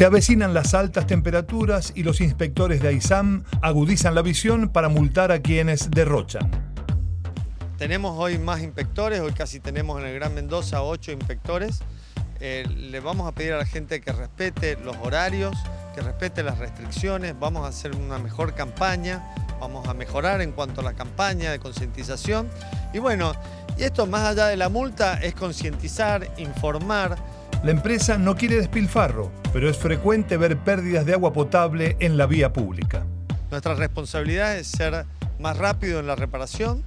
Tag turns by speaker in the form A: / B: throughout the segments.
A: Se avecinan las altas temperaturas y los inspectores de AISAM agudizan la visión para multar a quienes derrochan.
B: Tenemos hoy más inspectores, hoy casi tenemos en el Gran Mendoza ocho inspectores. Eh, le vamos a pedir a la gente que respete los horarios, que respete las restricciones, vamos a hacer una mejor campaña, vamos a mejorar en cuanto a la campaña de concientización. Y bueno, y esto más allá de la multa es concientizar, informar.
A: La empresa no quiere despilfarro, pero es frecuente ver pérdidas de agua potable en la vía pública.
B: Nuestra responsabilidad es ser más rápido en la reparación.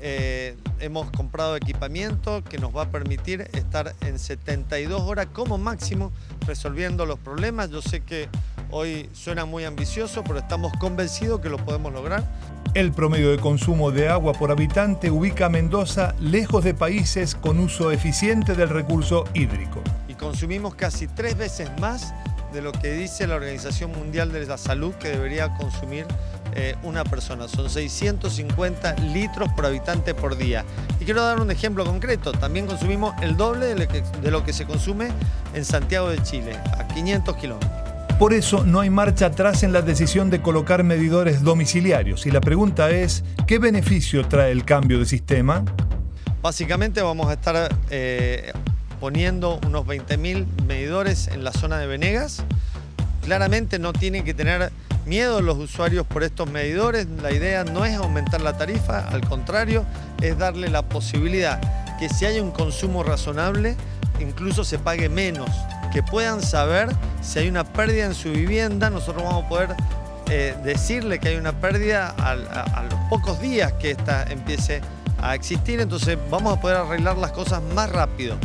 B: Eh, hemos comprado equipamiento que nos va a permitir estar en 72 horas como máximo resolviendo los problemas. Yo sé que hoy suena muy ambicioso, pero estamos convencidos que lo podemos lograr.
A: El promedio de consumo de agua por habitante ubica a Mendoza lejos de países con uso eficiente del recurso hídrico.
B: Consumimos casi tres veces más de lo que dice la Organización Mundial de la Salud que debería consumir eh, una persona. Son 650 litros por habitante por día. Y quiero dar un ejemplo concreto. También consumimos el doble de lo que, de lo que se consume en Santiago de Chile, a 500 kilómetros.
A: Por eso no hay marcha atrás en la decisión de colocar medidores domiciliarios. Y la pregunta es, ¿qué beneficio trae el cambio de sistema?
B: Básicamente vamos a estar eh, poniendo unos 20.000 medidores en la zona de Venegas. Claramente no tienen que tener miedo los usuarios por estos medidores. La idea no es aumentar la tarifa, al contrario, es darle la posibilidad que si hay un consumo razonable, incluso se pague menos que puedan saber si hay una pérdida en su vivienda, nosotros vamos a poder eh, decirle que hay una pérdida a, los pocos días que esta empiece a existir, entonces vamos a poder arreglar las cosas más rápido.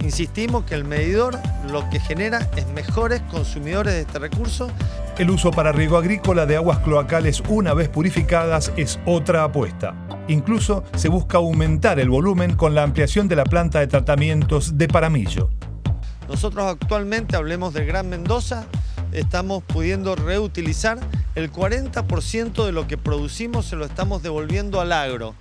B: Insistimos que el medidor lo que genera es mejores consumidores de este recurso.
A: El uso para riego agrícola de aguas cloacales una vez purificadas es otra apuesta. Incluso se busca aumentar el volumen con la ampliación de la planta de tratamientos de Paramillo.
B: Nosotros actualmente, hablemos del Gran Mendoza, estamos pudiendo reutilizar el 40% de lo que producimos se lo estamos devolviendo al agro.